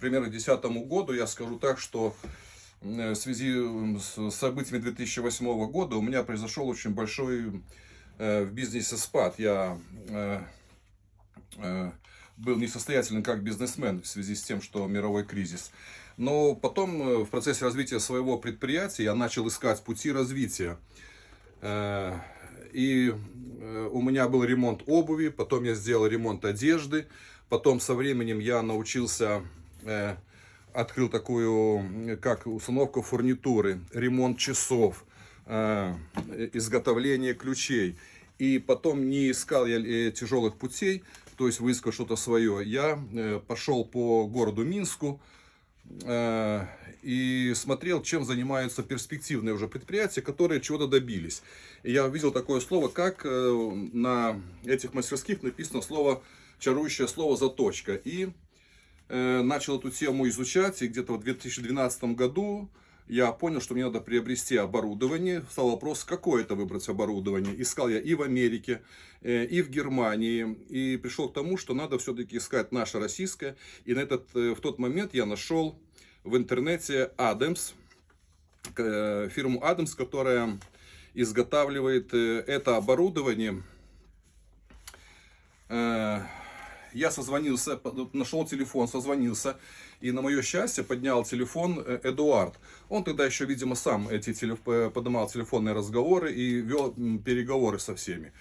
примерно к 2010 году, я скажу так, что в связи с событиями 2008 года у меня произошел очень большой в бизнесе спад. Я был несостоятельным как бизнесмен в связи с тем, что мировой кризис. Но потом э, в процессе развития своего предприятия я начал искать пути развития. Э, и э, у меня был ремонт обуви, потом я сделал ремонт одежды, потом со временем я научился, открыл такую, как установку фурнитуры, ремонт часов, изготовление ключей. И потом не искал я тяжелых путей, то есть выискал что-то свое. Я пошел по городу Минску, Э, и смотрел, чем занимаются перспективные уже предприятия, которые чего-то добились. И я увидел такое слово, как э, на этих мастерских написано слово, чарующее слово «заточка». И э, начал эту тему изучать, и где-то в 2012 году я понял, что мне надо приобрести оборудование. Стал вопрос, какое это выбрать оборудование. Искал я и в Америке, и в Германии. И пришел к тому, что надо все-таки искать наше российское. И на этот, в тот момент я нашел в интернете э, фирму Adams, которая изготавливает э, это оборудование. Э, я созвонился, нашел телефон, созвонился, и на мое счастье поднял телефон Эдуард. Он тогда еще, видимо, сам эти телеф... поднимал телефонные разговоры и вел переговоры со всеми.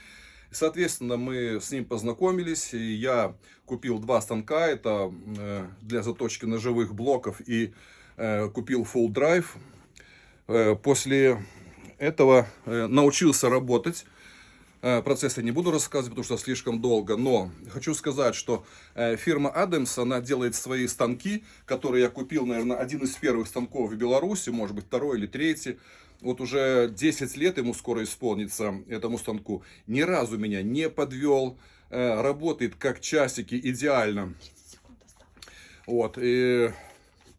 Соответственно, мы с ним познакомились, и я купил два станка, это э, для заточки ножевых блоков, и э, купил full drive. Э, после этого научился работать. Процесс я не буду рассказывать, потому что слишком долго, но хочу сказать, что фирма Adams, она делает свои станки, которые я купил, наверное, один из первых станков в Беларуси, может быть, второй или третий вот уже 10 лет ему скоро исполнится, этому станку, ни разу меня не подвел, э, работает как часики идеально. Вот, и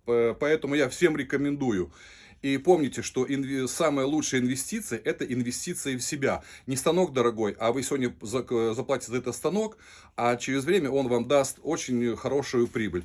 поэтому я всем рекомендую. И помните, что инв... самая лучшая инвестиция – это инвестиции в себя. Не станок дорогой, а вы сегодня заплатите за этот станок, а через время он вам даст очень хорошую прибыль.